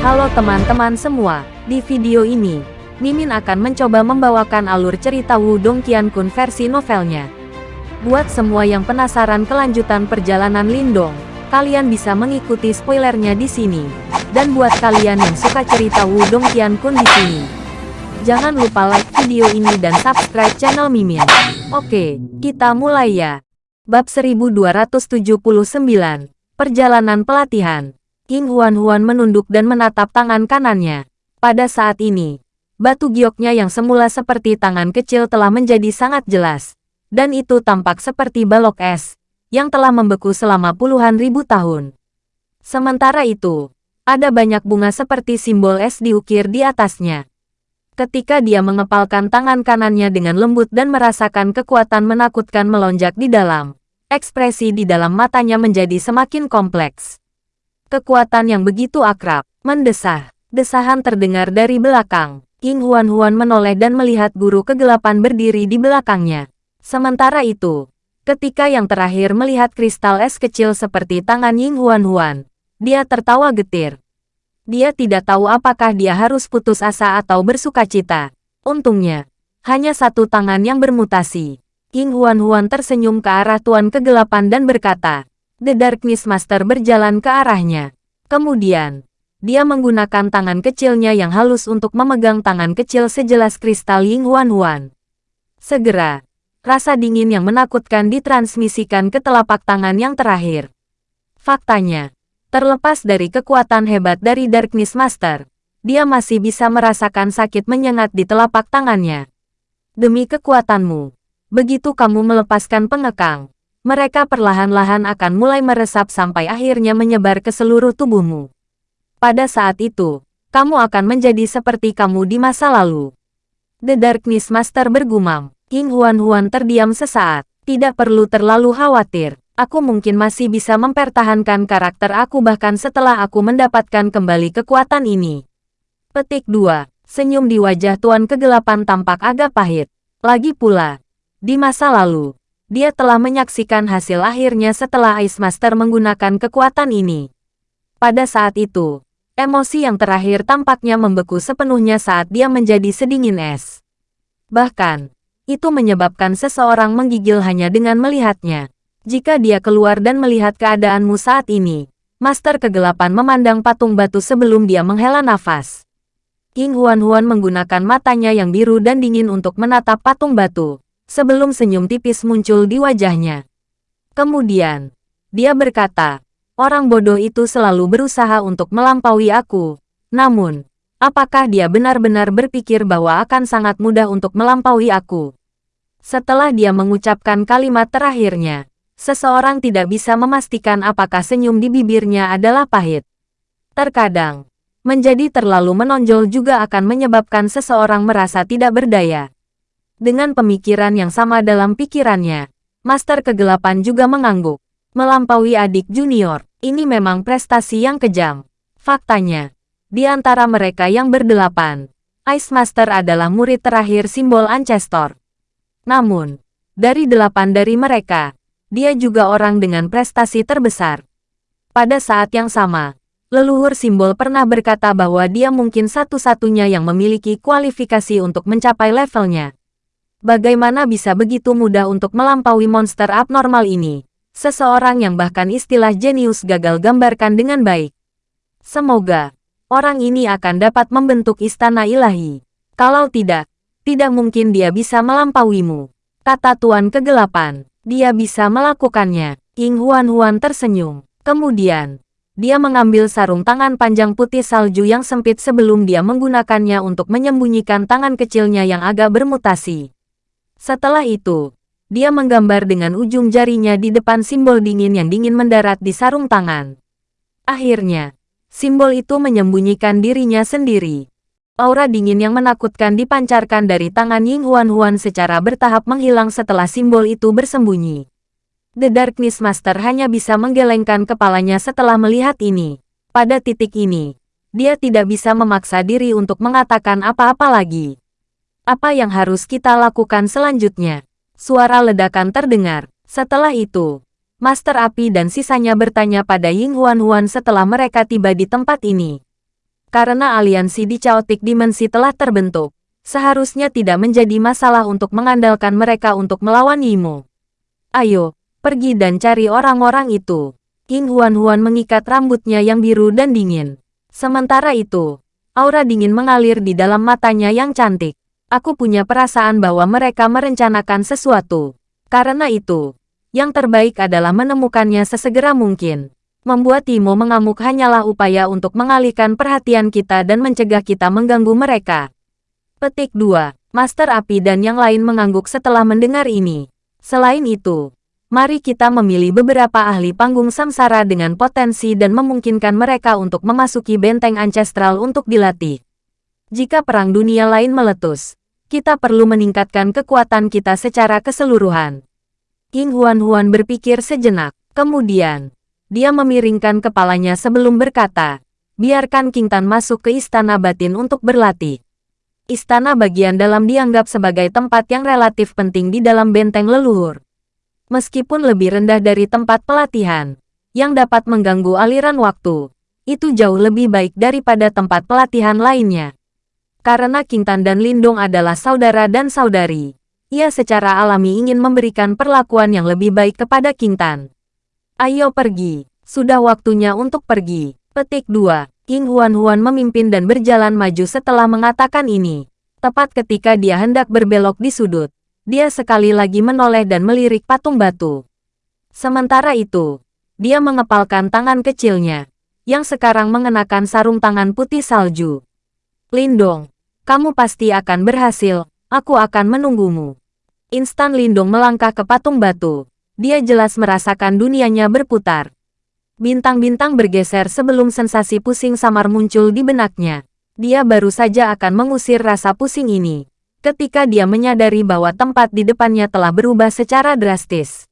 Halo teman-teman semua, di video ini, Mimin akan mencoba membawakan alur cerita Wudong Qiankun versi novelnya. Buat semua yang penasaran kelanjutan perjalanan Lindong, kalian bisa mengikuti spoilernya di sini. Dan buat kalian yang suka cerita Wudong Qiankun di sini, jangan lupa like video ini dan subscribe channel Mimin. Oke, kita mulai ya. Bab 1279, Perjalanan Pelatihan. King Huan-Huan menunduk dan menatap tangan kanannya. Pada saat ini, batu gioknya yang semula seperti tangan kecil telah menjadi sangat jelas. Dan itu tampak seperti balok es, yang telah membeku selama puluhan ribu tahun. Sementara itu, ada banyak bunga seperti simbol es diukir di atasnya. Ketika dia mengepalkan tangan kanannya dengan lembut dan merasakan kekuatan menakutkan melonjak di dalam, ekspresi di dalam matanya menjadi semakin kompleks. Kekuatan yang begitu akrab, mendesah. Desahan terdengar dari belakang. King Huan-Huan menoleh dan melihat guru kegelapan berdiri di belakangnya. Sementara itu, ketika yang terakhir melihat kristal es kecil seperti tangan Ying Huan-Huan, dia tertawa getir. Dia tidak tahu apakah dia harus putus asa atau bersuka cita. Untungnya, hanya satu tangan yang bermutasi. King Huan-Huan tersenyum ke arah Tuan Kegelapan dan berkata, The Darkness Master berjalan ke arahnya. Kemudian, dia menggunakan tangan kecilnya yang halus untuk memegang tangan kecil sejelas kristal Ying Huan Huan. Segera, rasa dingin yang menakutkan ditransmisikan ke telapak tangan yang terakhir. Faktanya, terlepas dari kekuatan hebat dari Darkness Master, dia masih bisa merasakan sakit menyengat di telapak tangannya. Demi kekuatanmu, begitu kamu melepaskan pengekang, mereka perlahan-lahan akan mulai meresap sampai akhirnya menyebar ke seluruh tubuhmu. Pada saat itu, kamu akan menjadi seperti kamu di masa lalu. The Darkness Master bergumam. King Huan-Huan terdiam sesaat. Tidak perlu terlalu khawatir. Aku mungkin masih bisa mempertahankan karakter aku bahkan setelah aku mendapatkan kembali kekuatan ini. Petik 2. Senyum di wajah Tuan Kegelapan tampak agak pahit. Lagi pula, di masa lalu, dia telah menyaksikan hasil akhirnya setelah Ice Master menggunakan kekuatan ini. Pada saat itu, emosi yang terakhir tampaknya membeku sepenuhnya saat dia menjadi sedingin es. Bahkan, itu menyebabkan seseorang menggigil hanya dengan melihatnya. Jika dia keluar dan melihat keadaanmu saat ini, Master Kegelapan memandang patung batu sebelum dia menghela nafas. King Huan-Huan menggunakan matanya yang biru dan dingin untuk menatap patung batu sebelum senyum tipis muncul di wajahnya. Kemudian, dia berkata, orang bodoh itu selalu berusaha untuk melampaui aku. Namun, apakah dia benar-benar berpikir bahwa akan sangat mudah untuk melampaui aku? Setelah dia mengucapkan kalimat terakhirnya, seseorang tidak bisa memastikan apakah senyum di bibirnya adalah pahit. Terkadang, menjadi terlalu menonjol juga akan menyebabkan seseorang merasa tidak berdaya. Dengan pemikiran yang sama dalam pikirannya, Master Kegelapan juga mengangguk. Melampaui adik junior, ini memang prestasi yang kejam. Faktanya, di antara mereka yang berdelapan, Ice Master adalah murid terakhir simbol Ancestor. Namun, dari delapan dari mereka, dia juga orang dengan prestasi terbesar. Pada saat yang sama, leluhur simbol pernah berkata bahwa dia mungkin satu-satunya yang memiliki kualifikasi untuk mencapai levelnya. Bagaimana bisa begitu mudah untuk melampaui monster abnormal ini? Seseorang yang bahkan istilah jenius gagal gambarkan dengan baik. Semoga, orang ini akan dapat membentuk istana ilahi. Kalau tidak, tidak mungkin dia bisa melampauimu. Kata Tuan Kegelapan, dia bisa melakukannya. King Huan-Huan tersenyum. Kemudian, dia mengambil sarung tangan panjang putih salju yang sempit sebelum dia menggunakannya untuk menyembunyikan tangan kecilnya yang agak bermutasi. Setelah itu, dia menggambar dengan ujung jarinya di depan simbol dingin yang dingin mendarat di sarung tangan. Akhirnya, simbol itu menyembunyikan dirinya sendiri. Aura dingin yang menakutkan dipancarkan dari tangan Ying Huan Huan secara bertahap menghilang setelah simbol itu bersembunyi. The Darkness Master hanya bisa menggelengkan kepalanya setelah melihat ini. Pada titik ini, dia tidak bisa memaksa diri untuk mengatakan apa-apa lagi. Apa yang harus kita lakukan selanjutnya? Suara ledakan terdengar. Setelah itu, Master Api dan sisanya bertanya pada Ying Huan Huan setelah mereka tiba di tempat ini. Karena aliansi di Chaotic Dimensi telah terbentuk, seharusnya tidak menjadi masalah untuk mengandalkan mereka untuk melawan Yimo. Ayo, pergi dan cari orang-orang itu. King Huan-Huan mengikat rambutnya yang biru dan dingin. Sementara itu, aura dingin mengalir di dalam matanya yang cantik. Aku punya perasaan bahwa mereka merencanakan sesuatu. Karena itu, yang terbaik adalah menemukannya sesegera mungkin. Membuat Timo mengamuk hanyalah upaya untuk mengalihkan perhatian kita dan mencegah kita mengganggu mereka. Petik 2. Master Api dan yang lain mengangguk setelah mendengar ini. Selain itu, mari kita memilih beberapa ahli panggung samsara dengan potensi dan memungkinkan mereka untuk memasuki benteng ancestral untuk dilatih. Jika perang dunia lain meletus, kita perlu meningkatkan kekuatan kita secara keseluruhan. King Huan-Huan berpikir sejenak. Kemudian, dia memiringkan kepalanya sebelum berkata, biarkan King Tan masuk ke istana batin untuk berlatih. Istana bagian dalam dianggap sebagai tempat yang relatif penting di dalam benteng leluhur. Meskipun lebih rendah dari tempat pelatihan, yang dapat mengganggu aliran waktu, itu jauh lebih baik daripada tempat pelatihan lainnya. Karena King Tan dan Lindong adalah saudara dan saudari, ia secara alami ingin memberikan perlakuan yang lebih baik kepada King Tan. Ayo pergi, sudah waktunya untuk pergi. Petik 2. King Huan-Huan memimpin dan berjalan maju setelah mengatakan ini. Tepat ketika dia hendak berbelok di sudut, dia sekali lagi menoleh dan melirik patung batu. Sementara itu, dia mengepalkan tangan kecilnya, yang sekarang mengenakan sarung tangan putih salju. Lindong, kamu pasti akan berhasil, aku akan menunggumu. Instan Lindong melangkah ke patung batu, dia jelas merasakan dunianya berputar. Bintang-bintang bergeser sebelum sensasi pusing samar muncul di benaknya. Dia baru saja akan mengusir rasa pusing ini. Ketika dia menyadari bahwa tempat di depannya telah berubah secara drastis.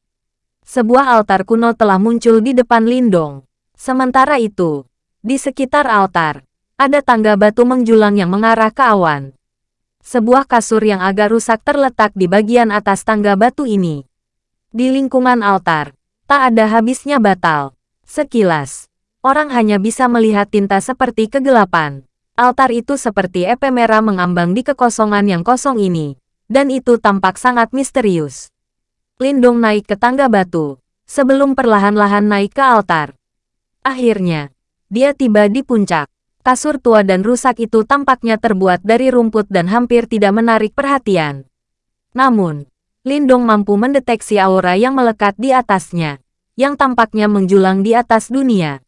Sebuah altar kuno telah muncul di depan Lindong. Sementara itu, di sekitar altar, ada tangga batu menjulang yang mengarah ke awan. Sebuah kasur yang agak rusak terletak di bagian atas tangga batu ini. Di lingkungan altar, tak ada habisnya batal. Sekilas, orang hanya bisa melihat tinta seperti kegelapan. Altar itu seperti epe merah mengambang di kekosongan yang kosong ini, dan itu tampak sangat misterius. Lindung naik ke tangga batu, sebelum perlahan-lahan naik ke altar. Akhirnya, dia tiba di puncak. Kasur tua dan rusak itu tampaknya terbuat dari rumput dan hampir tidak menarik perhatian. Namun, Lindong mampu mendeteksi aura yang melekat di atasnya, yang tampaknya menjulang di atas dunia.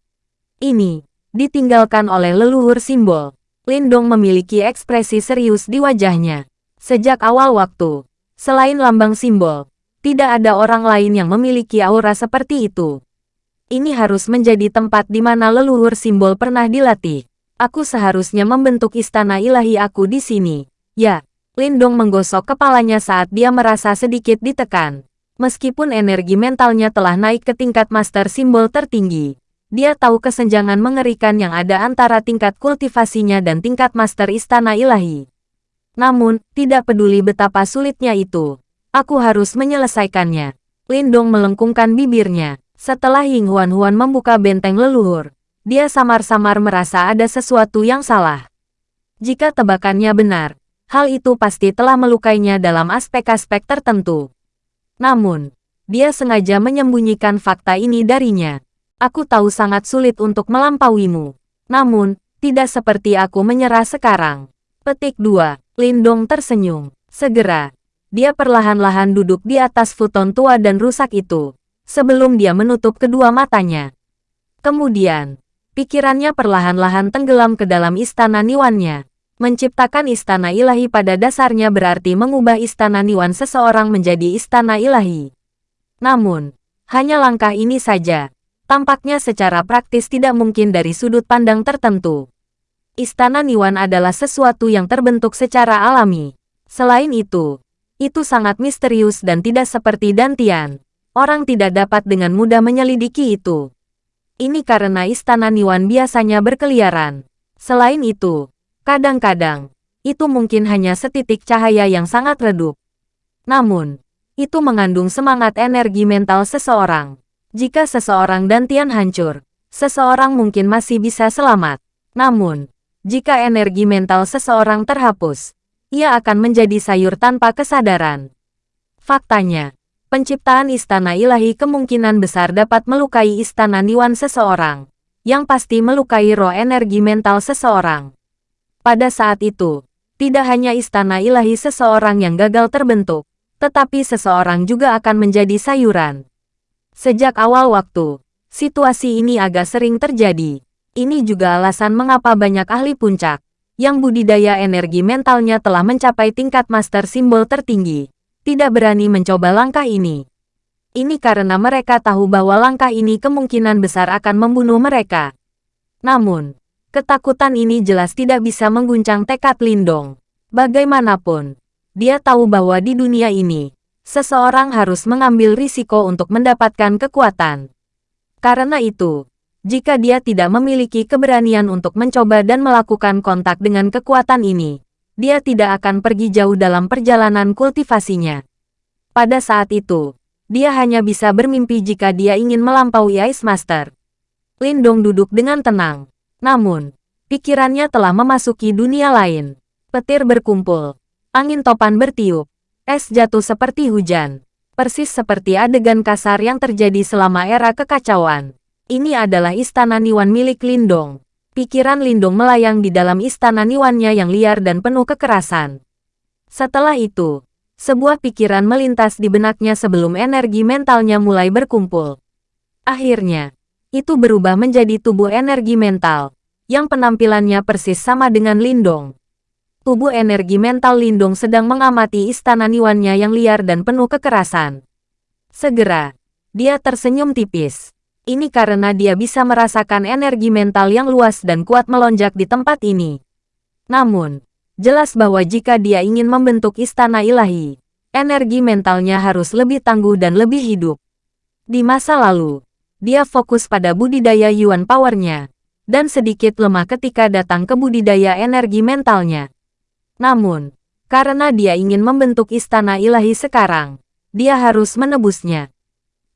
Ini, ditinggalkan oleh leluhur simbol. Lindong memiliki ekspresi serius di wajahnya. Sejak awal waktu, selain lambang simbol, tidak ada orang lain yang memiliki aura seperti itu. Ini harus menjadi tempat di mana leluhur simbol pernah dilatih. Aku seharusnya membentuk istana ilahi aku di sini. Ya, Lindong menggosok kepalanya saat dia merasa sedikit ditekan. Meskipun energi mentalnya telah naik ke tingkat master simbol tertinggi, dia tahu kesenjangan mengerikan yang ada antara tingkat kultivasinya dan tingkat master istana ilahi. Namun, tidak peduli betapa sulitnya itu, aku harus menyelesaikannya. Lindong melengkungkan bibirnya. Setelah Ying Huan Huan membuka benteng leluhur, dia samar-samar merasa ada sesuatu yang salah. Jika tebakannya benar, hal itu pasti telah melukainya dalam aspek-aspek tertentu. Namun, dia sengaja menyembunyikan fakta ini darinya. Aku tahu sangat sulit untuk melampauimu. Namun, tidak seperti aku menyerah sekarang. Petik 2. Lindong tersenyum. Segera, dia perlahan-lahan duduk di atas futon tua dan rusak itu, sebelum dia menutup kedua matanya. Kemudian, pikirannya perlahan-lahan tenggelam ke dalam istana niwannya. Menciptakan istana ilahi pada dasarnya berarti mengubah istana Niwan seseorang menjadi istana ilahi. Namun, hanya langkah ini saja. Tampaknya secara praktis tidak mungkin dari sudut pandang tertentu. Istana Niwan adalah sesuatu yang terbentuk secara alami. Selain itu, itu sangat misterius dan tidak seperti Dantian. Orang tidak dapat dengan mudah menyelidiki itu. Ini karena istana Niwan biasanya berkeliaran. Selain itu, Kadang-kadang, itu mungkin hanya setitik cahaya yang sangat redup. Namun, itu mengandung semangat energi mental seseorang. Jika seseorang dantian hancur, seseorang mungkin masih bisa selamat. Namun, jika energi mental seseorang terhapus, ia akan menjadi sayur tanpa kesadaran. Faktanya, penciptaan istana ilahi kemungkinan besar dapat melukai istana niwan seseorang, yang pasti melukai roh energi mental seseorang. Pada saat itu, tidak hanya istana ilahi seseorang yang gagal terbentuk, tetapi seseorang juga akan menjadi sayuran. Sejak awal waktu, situasi ini agak sering terjadi. Ini juga alasan mengapa banyak ahli puncak, yang budidaya energi mentalnya telah mencapai tingkat master simbol tertinggi, tidak berani mencoba langkah ini. Ini karena mereka tahu bahwa langkah ini kemungkinan besar akan membunuh mereka. Namun, ketakutan ini jelas tidak bisa mengguncang tekad Lindong. Bagaimanapun, dia tahu bahwa di dunia ini, seseorang harus mengambil risiko untuk mendapatkan kekuatan. Karena itu, jika dia tidak memiliki keberanian untuk mencoba dan melakukan kontak dengan kekuatan ini, dia tidak akan pergi jauh dalam perjalanan kultivasinya. Pada saat itu, dia hanya bisa bermimpi jika dia ingin melampaui Ice Master. Lindong duduk dengan tenang. Namun, pikirannya telah memasuki dunia lain. Petir berkumpul. Angin topan bertiup. Es jatuh seperti hujan. Persis seperti adegan kasar yang terjadi selama era kekacauan. Ini adalah istana Niwan milik Lindong. Pikiran Lindong melayang di dalam istana Niwannya yang liar dan penuh kekerasan. Setelah itu, sebuah pikiran melintas di benaknya sebelum energi mentalnya mulai berkumpul. Akhirnya, itu berubah menjadi tubuh energi mental, yang penampilannya persis sama dengan Lindong. Tubuh energi mental Lindong sedang mengamati istana Niwannya yang liar dan penuh kekerasan. Segera, dia tersenyum tipis. Ini karena dia bisa merasakan energi mental yang luas dan kuat melonjak di tempat ini. Namun, jelas bahwa jika dia ingin membentuk istana ilahi, energi mentalnya harus lebih tangguh dan lebih hidup. Di masa lalu, dia fokus pada budidaya Yuan Powernya, dan sedikit lemah ketika datang ke budidaya energi mentalnya. Namun, karena dia ingin membentuk istana ilahi sekarang, dia harus menebusnya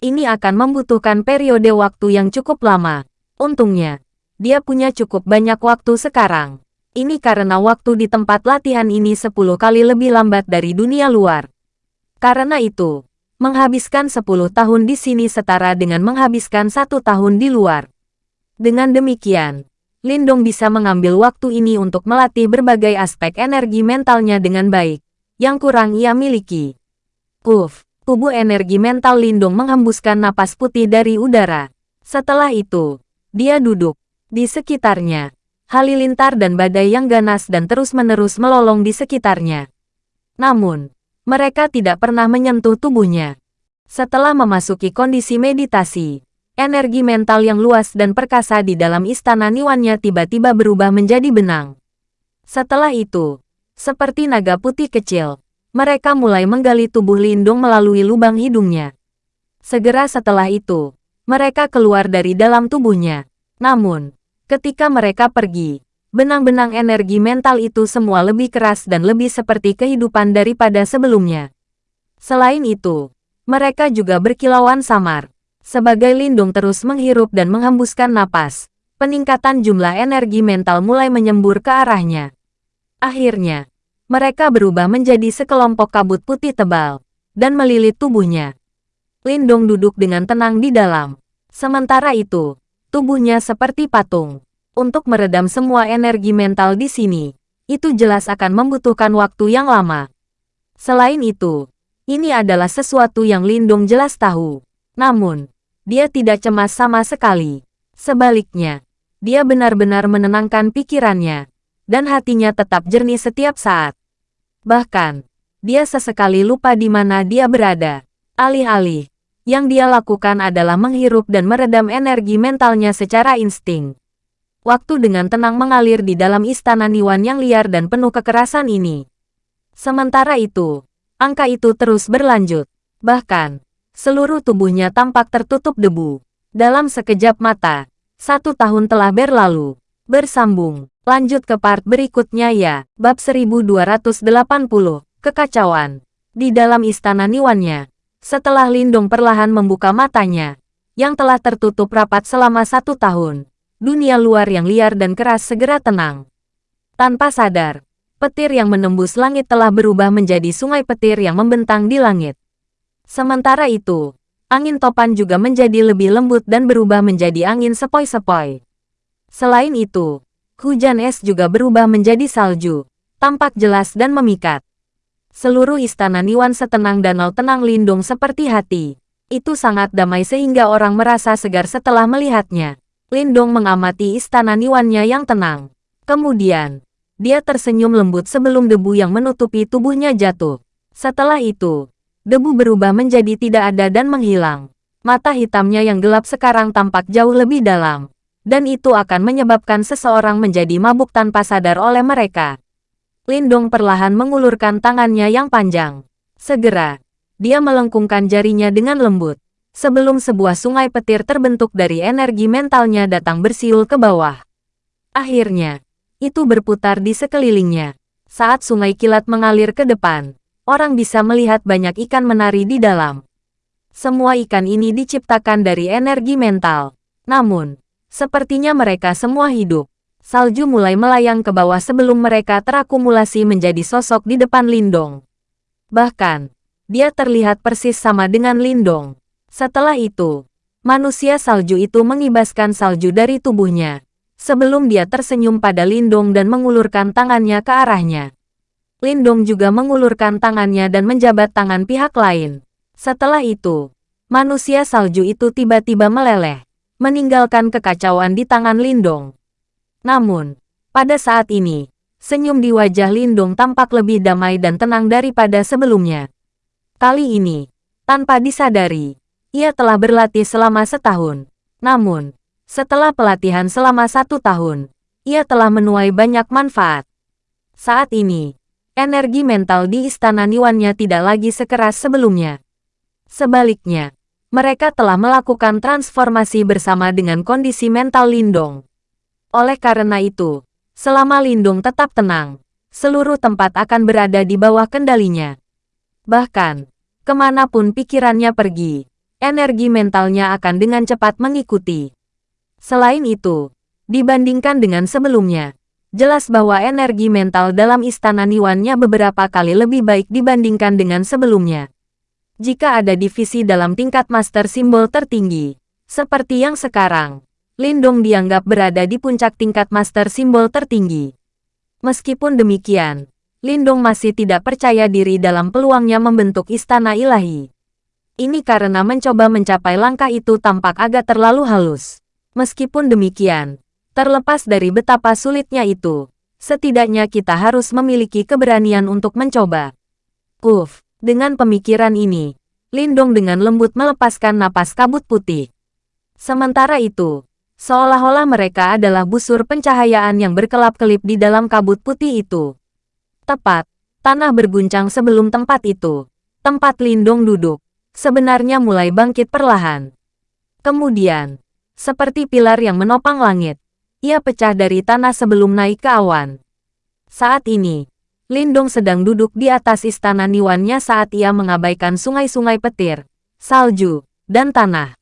ini akan membutuhkan periode waktu yang cukup lama. Untungnya, dia punya cukup banyak waktu sekarang. Ini karena waktu di tempat latihan ini 10 kali lebih lambat dari dunia luar. Karena itu, menghabiskan 10 tahun di sini setara dengan menghabiskan satu tahun di luar. Dengan demikian, Lindong bisa mengambil waktu ini untuk melatih berbagai aspek energi mentalnya dengan baik, yang kurang ia miliki. Uff, tubuh energi mental Lindung menghembuskan napas putih dari udara. Setelah itu, dia duduk. Di sekitarnya, halilintar dan badai yang ganas dan terus-menerus melolong di sekitarnya. Namun, mereka tidak pernah menyentuh tubuhnya. Setelah memasuki kondisi meditasi, energi mental yang luas dan perkasa di dalam istana Niwannya tiba-tiba berubah menjadi benang. Setelah itu, seperti naga putih kecil, mereka mulai menggali tubuh Lindung melalui lubang hidungnya. Segera setelah itu, mereka keluar dari dalam tubuhnya. Namun, ketika mereka pergi, benang-benang energi mental itu semua lebih keras dan lebih seperti kehidupan daripada sebelumnya. Selain itu, mereka juga berkilauan samar. Sebagai Lindung terus menghirup dan menghembuskan napas, peningkatan jumlah energi mental mulai menyembur ke arahnya. Akhirnya, mereka berubah menjadi sekelompok kabut putih tebal, dan melilit tubuhnya. Lindong duduk dengan tenang di dalam. Sementara itu, tubuhnya seperti patung. Untuk meredam semua energi mental di sini, itu jelas akan membutuhkan waktu yang lama. Selain itu, ini adalah sesuatu yang Lindong jelas tahu. Namun, dia tidak cemas sama sekali. Sebaliknya, dia benar-benar menenangkan pikirannya dan hatinya tetap jernih setiap saat. Bahkan, dia sesekali lupa di mana dia berada. Alih-alih, yang dia lakukan adalah menghirup dan meredam energi mentalnya secara insting. Waktu dengan tenang mengalir di dalam istana Niwan yang liar dan penuh kekerasan ini. Sementara itu, angka itu terus berlanjut. Bahkan, seluruh tubuhnya tampak tertutup debu. Dalam sekejap mata, satu tahun telah berlalu. Bersambung. Lanjut ke part berikutnya ya. Bab 1280. Kekacauan. Di dalam istana Niwannya. Setelah Lindong perlahan membuka matanya. Yang telah tertutup rapat selama satu tahun. Dunia luar yang liar dan keras segera tenang. Tanpa sadar, petir yang menembus langit telah berubah menjadi sungai petir yang membentang di langit. Sementara itu, angin topan juga menjadi lebih lembut dan berubah menjadi angin sepoi-sepoi. Selain itu, hujan es juga berubah menjadi salju, tampak jelas dan memikat. Seluruh istana Niwan setenang danau tenang lindung seperti hati. Itu sangat damai sehingga orang merasa segar setelah melihatnya. Lindong mengamati istana Niwannya yang tenang. Kemudian, dia tersenyum lembut sebelum debu yang menutupi tubuhnya jatuh. Setelah itu, debu berubah menjadi tidak ada dan menghilang. Mata hitamnya yang gelap sekarang tampak jauh lebih dalam. Dan itu akan menyebabkan seseorang menjadi mabuk tanpa sadar oleh mereka. Lindong perlahan mengulurkan tangannya yang panjang. Segera, dia melengkungkan jarinya dengan lembut. Sebelum sebuah sungai petir terbentuk dari energi mentalnya datang bersiul ke bawah. Akhirnya, itu berputar di sekelilingnya. Saat sungai kilat mengalir ke depan, orang bisa melihat banyak ikan menari di dalam. Semua ikan ini diciptakan dari energi mental. Namun, sepertinya mereka semua hidup salju mulai melayang ke bawah sebelum mereka terakumulasi menjadi sosok di depan Lindong. Bahkan, dia terlihat persis sama dengan Lindong. Setelah itu, manusia salju itu mengibaskan salju dari tubuhnya, sebelum dia tersenyum pada Lindong dan mengulurkan tangannya ke arahnya. Lindong juga mengulurkan tangannya dan menjabat tangan pihak lain. Setelah itu, manusia salju itu tiba-tiba meleleh, meninggalkan kekacauan di tangan Lindong. Namun, pada saat ini, senyum di wajah Lindung tampak lebih damai dan tenang daripada sebelumnya. Kali ini, tanpa disadari, ia telah berlatih selama setahun. Namun, setelah pelatihan selama satu tahun, ia telah menuai banyak manfaat. Saat ini, energi mental di istana Niwannya tidak lagi sekeras sebelumnya. Sebaliknya, mereka telah melakukan transformasi bersama dengan kondisi mental Lindong. Oleh karena itu, selama Lindung tetap tenang, seluruh tempat akan berada di bawah kendalinya. Bahkan, ke mana pun pikirannya pergi, energi mentalnya akan dengan cepat mengikuti. Selain itu, dibandingkan dengan sebelumnya, jelas bahwa energi mental dalam istana Niwannya beberapa kali lebih baik dibandingkan dengan sebelumnya. Jika ada divisi dalam tingkat master simbol tertinggi, seperti yang sekarang, Lindong dianggap berada di puncak tingkat master simbol tertinggi. Meskipun demikian, Lindong masih tidak percaya diri dalam peluangnya membentuk istana ilahi. Ini karena mencoba mencapai langkah itu tampak agak terlalu halus. Meskipun demikian, terlepas dari betapa sulitnya itu, setidaknya kita harus memiliki keberanian untuk mencoba. Uff, dengan pemikiran ini, Lindong dengan lembut melepaskan napas kabut putih. Sementara itu, Seolah-olah mereka adalah busur pencahayaan yang berkelap-kelip di dalam kabut putih itu. Tepat, tanah berguncang sebelum tempat itu. Tempat Lindong duduk, sebenarnya mulai bangkit perlahan. Kemudian, seperti pilar yang menopang langit, ia pecah dari tanah sebelum naik ke awan. Saat ini, Lindong sedang duduk di atas istana Niwannya saat ia mengabaikan sungai-sungai petir, salju, dan tanah.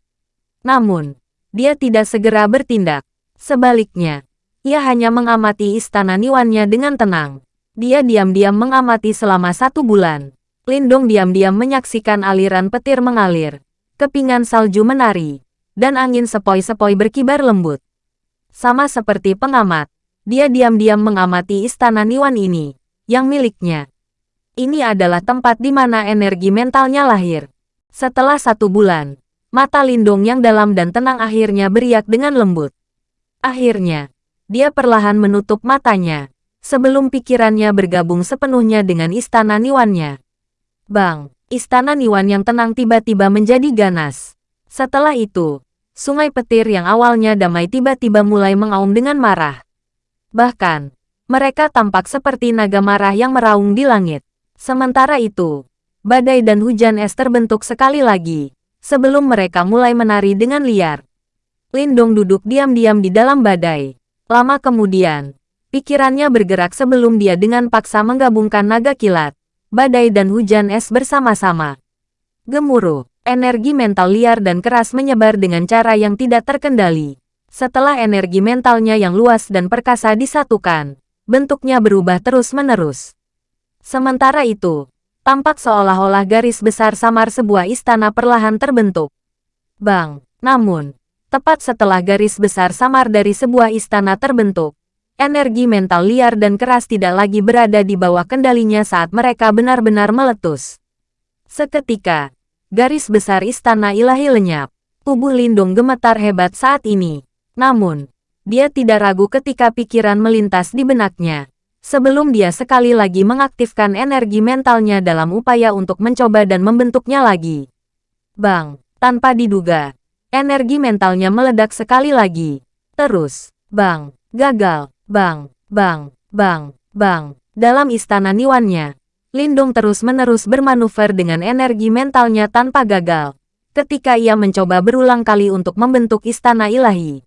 Namun, dia tidak segera bertindak. Sebaliknya, ia hanya mengamati istana Niwannya dengan tenang. Dia diam-diam mengamati selama satu bulan. Lindong diam-diam menyaksikan aliran petir mengalir, kepingan salju menari, dan angin sepoi-sepoi berkibar lembut. Sama seperti pengamat, dia diam-diam mengamati istana Niwan ini, yang miliknya. Ini adalah tempat di mana energi mentalnya lahir. Setelah satu bulan, Mata Lindung yang dalam dan tenang akhirnya beriak dengan lembut. Akhirnya, dia perlahan menutup matanya, sebelum pikirannya bergabung sepenuhnya dengan istana Niwannya. Bang, istana Niwan yang tenang tiba-tiba menjadi ganas. Setelah itu, sungai petir yang awalnya damai tiba-tiba mulai mengaum dengan marah. Bahkan, mereka tampak seperti naga marah yang meraung di langit. Sementara itu, badai dan hujan es terbentuk sekali lagi, sebelum mereka mulai menari dengan liar. Lindong duduk diam-diam di dalam badai. Lama kemudian, pikirannya bergerak sebelum dia dengan paksa menggabungkan naga kilat, badai dan hujan es bersama-sama. Gemuruh, energi mental liar dan keras menyebar dengan cara yang tidak terkendali. Setelah energi mentalnya yang luas dan perkasa disatukan, bentuknya berubah terus-menerus. Sementara itu, tampak seolah-olah garis besar samar sebuah istana perlahan terbentuk. Bang, namun, tepat setelah garis besar samar dari sebuah istana terbentuk, energi mental liar dan keras tidak lagi berada di bawah kendalinya saat mereka benar-benar meletus. Seketika, garis besar istana ilahi lenyap. Tubuh Lindung gemetar hebat saat ini. Namun, dia tidak ragu ketika pikiran melintas di benaknya. Sebelum dia sekali lagi mengaktifkan energi mentalnya dalam upaya untuk mencoba dan membentuknya lagi. Bang, tanpa diduga, energi mentalnya meledak sekali lagi. Terus, bang, gagal, bang, bang, bang, bang. Dalam istana Niwannya, Lindung terus-menerus bermanuver dengan energi mentalnya tanpa gagal ketika ia mencoba berulang kali untuk membentuk istana ilahi.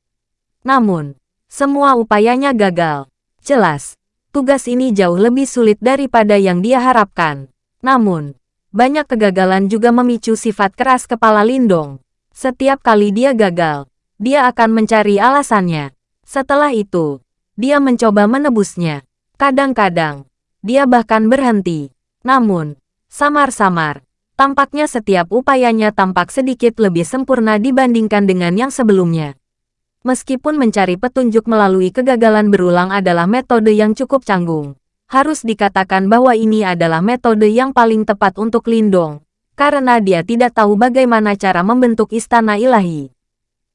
Namun, semua upayanya gagal. Jelas, tugas ini jauh lebih sulit daripada yang dia harapkan. Namun, banyak kegagalan juga memicu sifat keras kepala Lindong. Setiap kali dia gagal, dia akan mencari alasannya. Setelah itu, dia mencoba menebusnya. Kadang-kadang, dia bahkan berhenti. Namun, samar-samar, Tampaknya setiap upayanya tampak sedikit lebih sempurna dibandingkan dengan yang sebelumnya. Meskipun mencari petunjuk melalui kegagalan berulang adalah metode yang cukup canggung, harus dikatakan bahwa ini adalah metode yang paling tepat untuk Lindong, karena dia tidak tahu bagaimana cara membentuk istana ilahi.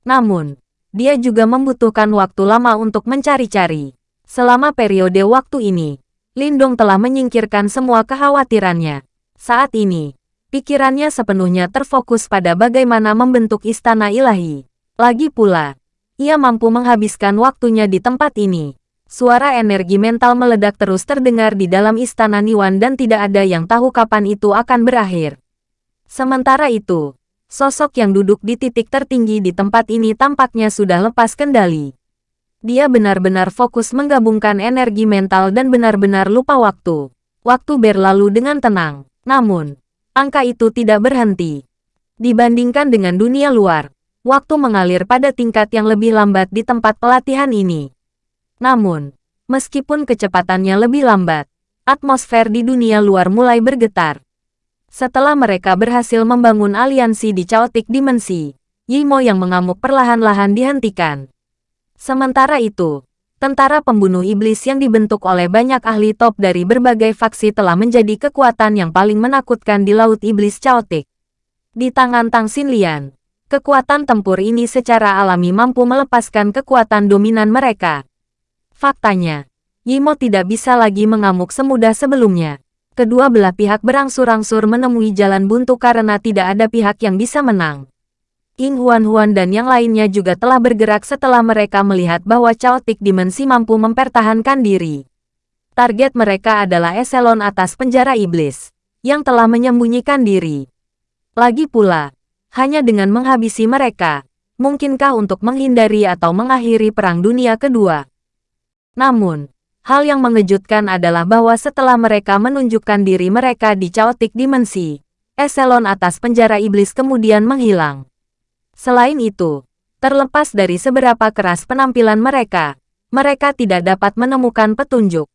Namun, dia juga membutuhkan waktu lama untuk mencari-cari. Selama periode waktu ini, Lindong telah menyingkirkan semua kekhawatirannya. Saat ini, Pikirannya sepenuhnya terfokus pada bagaimana membentuk istana ilahi. Lagi pula, ia mampu menghabiskan waktunya di tempat ini. Suara energi mental meledak terus terdengar di dalam istana Niwan dan tidak ada yang tahu kapan itu akan berakhir. Sementara itu, sosok yang duduk di titik tertinggi di tempat ini tampaknya sudah lepas kendali. Dia benar-benar fokus menggabungkan energi mental dan benar-benar lupa waktu. Waktu berlalu dengan tenang. Namun, angka itu tidak berhenti. Dibandingkan dengan dunia luar, waktu mengalir pada tingkat yang lebih lambat di tempat pelatihan ini. Namun, meskipun kecepatannya lebih lambat, atmosfer di dunia luar mulai bergetar. Setelah mereka berhasil membangun aliansi di Chaotic Dimensi, Yimo yang mengamuk perlahan-lahan dihentikan. Sementara itu, tentara pembunuh iblis yang dibentuk oleh banyak ahli top dari berbagai faksi telah menjadi kekuatan yang paling menakutkan di Laut Iblis Chaotic. Di tangan Tang Xinlian, kekuatan tempur ini secara alami mampu melepaskan kekuatan dominan mereka. Faktanya, Yimo tidak bisa lagi mengamuk semudah sebelumnya. Kedua belah pihak berangsur-angsur menemui jalan buntu karena tidak ada pihak yang bisa menang. King Huan-Huan dan yang lainnya juga telah bergerak setelah mereka melihat bahwa Chaotic Dimensi mampu mempertahankan diri. Target mereka adalah eselon atas penjara iblis, yang telah menyembunyikan diri. Lagi pula, hanya dengan menghabisi mereka, mungkinkah untuk menghindari atau mengakhiri Perang Dunia Kedua? Namun, hal yang mengejutkan adalah bahwa setelah mereka menunjukkan diri mereka di Chaotic Dimensi, eselon atas penjara iblis kemudian menghilang. Selain itu, terlepas dari seberapa keras penampilan mereka, mereka tidak dapat menemukan petunjuk.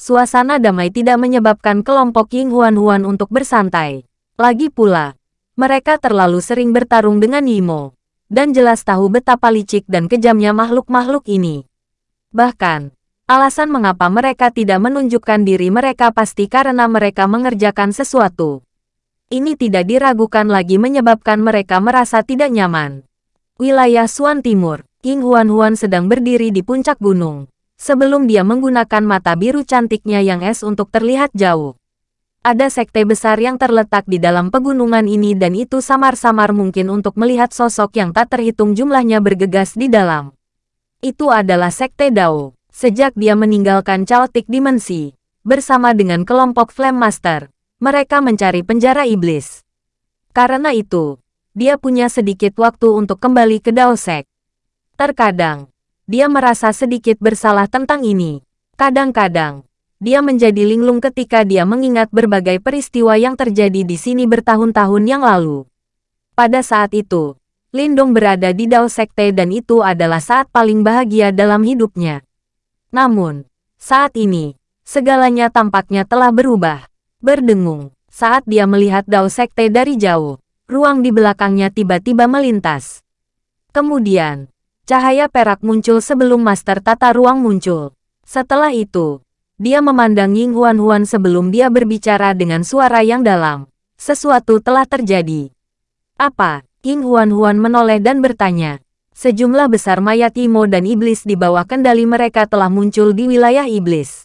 Suasana damai tidak menyebabkan kelompok Ying Huan-Huan untuk bersantai. Lagi pula, mereka terlalu sering bertarung dengan Yimo, dan jelas tahu betapa licik dan kejamnya makhluk-makhluk ini. Bahkan, alasan mengapa mereka tidak menunjukkan diri mereka pasti karena mereka mengerjakan sesuatu ini tidak diragukan lagi menyebabkan mereka merasa tidak nyaman. Wilayah Suan Timur, King Huan-Huan sedang berdiri di puncak gunung. Sebelum dia menggunakan mata biru cantiknya yang es untuk terlihat jauh. Ada sekte besar yang terletak di dalam pegunungan ini dan itu samar-samar mungkin untuk melihat sosok yang tak terhitung jumlahnya bergegas di dalam. Itu adalah sekte Dao. Sejak dia meninggalkan Chaotic Dimensi, bersama dengan kelompok Flame Master, mereka mencari penjara iblis. Karena itu, dia punya sedikit waktu untuk kembali ke Daosek. Terkadang, dia merasa sedikit bersalah tentang ini. Kadang-kadang, dia menjadi linglung ketika dia mengingat berbagai peristiwa yang terjadi di sini bertahun-tahun yang lalu. Pada saat itu, Lindong berada di Dao Sekte dan itu adalah saat paling bahagia dalam hidupnya. Namun, Saat ini, segalanya tampaknya telah berubah. Berdengung, saat dia melihat Dao Sekte dari jauh, ruang di belakangnya tiba-tiba melintas. Kemudian, cahaya perak muncul sebelum Master Tata Ruang muncul. Setelah itu, dia memandang Ying Huan Huan sebelum dia berbicara dengan suara yang dalam. Sesuatu telah terjadi. Apa? Ying Huan Huan menoleh dan bertanya. Sejumlah besar mayat Imo dan iblis di bawah kendali mereka telah muncul di wilayah iblis.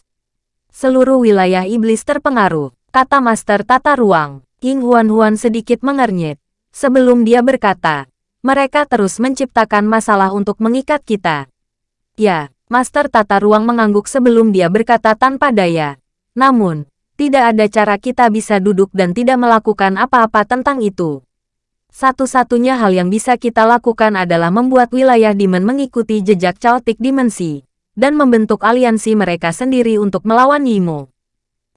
Seluruh wilayah iblis terpengaruh, kata Master Tata Ruang. Ying Huan Huan sedikit mengernyit. Sebelum dia berkata, mereka terus menciptakan masalah untuk mengikat kita. Ya, Master Tata Ruang mengangguk sebelum dia berkata tanpa daya. Namun, tidak ada cara kita bisa duduk dan tidak melakukan apa-apa tentang itu. Satu-satunya hal yang bisa kita lakukan adalah membuat wilayah Demon mengikuti jejak Chaotic Dimensi, dan membentuk aliansi mereka sendiri untuk melawan Yimo.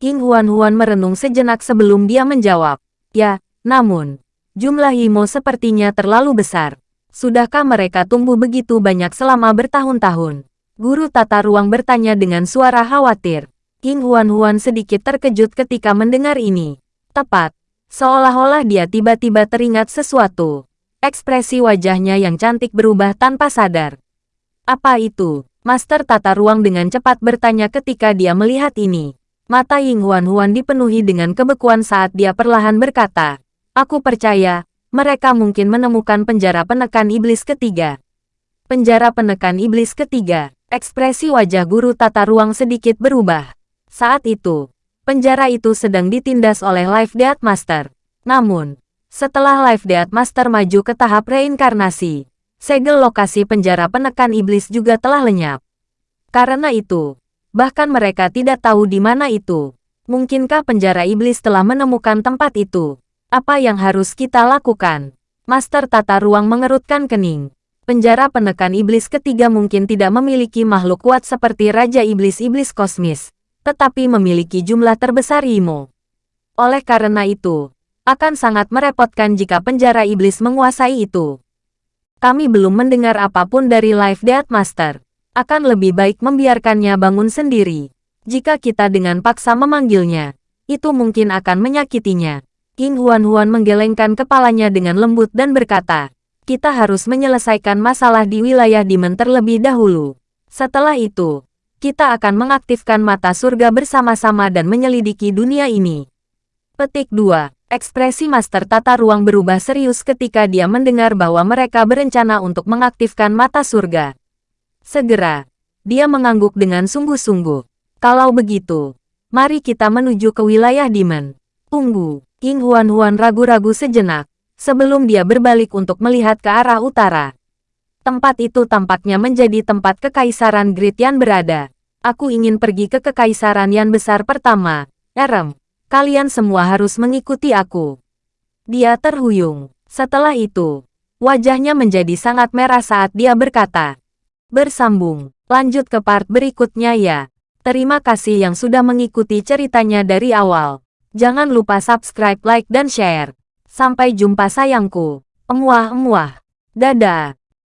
King Huan-Huan merenung sejenak sebelum dia menjawab. Ya, namun, jumlah Yimo sepertinya terlalu besar. Sudahkah mereka tumbuh begitu banyak selama bertahun-tahun? Guru tata ruang bertanya dengan suara khawatir. King Huan-Huan sedikit terkejut ketika mendengar ini. Tepat, Seolah-olah dia tiba-tiba teringat sesuatu. Ekspresi wajahnya yang cantik berubah tanpa sadar. Apa itu? Master tata ruang dengan cepat bertanya ketika dia melihat ini. Mata Ying Huan Huan dipenuhi dengan kebekuan saat dia perlahan berkata, Aku percaya, mereka mungkin menemukan penjara penekan iblis ketiga. Penjara penekan iblis ketiga, ekspresi wajah guru tata ruang sedikit berubah. Saat itu, penjara itu sedang ditindas oleh Life Death Master. Namun, setelah Life Death Master maju ke tahap reinkarnasi, segel lokasi penjara penekan iblis juga telah lenyap. Karena itu, bahkan mereka tidak tahu di mana itu. Mungkinkah penjara iblis telah menemukan tempat itu? Apa yang harus kita lakukan? Master Tata Ruang mengerutkan kening. Penjara penekan iblis ketiga mungkin tidak memiliki makhluk kuat seperti Raja Iblis-Iblis Kosmis, tetapi memiliki jumlah terbesar Imo. Oleh karena itu, akan sangat merepotkan jika penjara iblis menguasai itu. Kami belum mendengar apa pun dari Life Death Master. Akan lebih baik membiarkannya bangun sendiri. Jika kita dengan paksa memanggilnya, itu mungkin akan menyakitinya. King Huan Huan menggelengkan kepalanya dengan lembut dan berkata, kita harus menyelesaikan masalah di wilayah Demon terlebih dahulu. Setelah itu, kita akan mengaktifkan mata surga bersama-sama dan menyelidiki dunia ini. Petik 2. Ekspresi Master Tata Ruang berubah serius ketika dia mendengar bahwa mereka berencana untuk mengaktifkan mata surga. Segera, dia mengangguk dengan sungguh-sungguh. Kalau begitu, mari kita menuju ke wilayah Demon. Tunggu, King Huan-Huan ragu-ragu sejenak, sebelum dia berbalik untuk melihat ke arah utara. Tempat itu tampaknya menjadi tempat Kekaisaran Great Yan berada. Aku ingin pergi ke Kekaisaran Yan besar pertama. Erem, kalian semua harus mengikuti aku. Dia terhuyung. Setelah itu, wajahnya menjadi sangat merah saat dia berkata. Bersambung, lanjut ke part berikutnya ya. Terima kasih yang sudah mengikuti ceritanya dari awal. Jangan lupa subscribe, like, dan share. Sampai jumpa sayangku. Emuah-emuah. Dadah.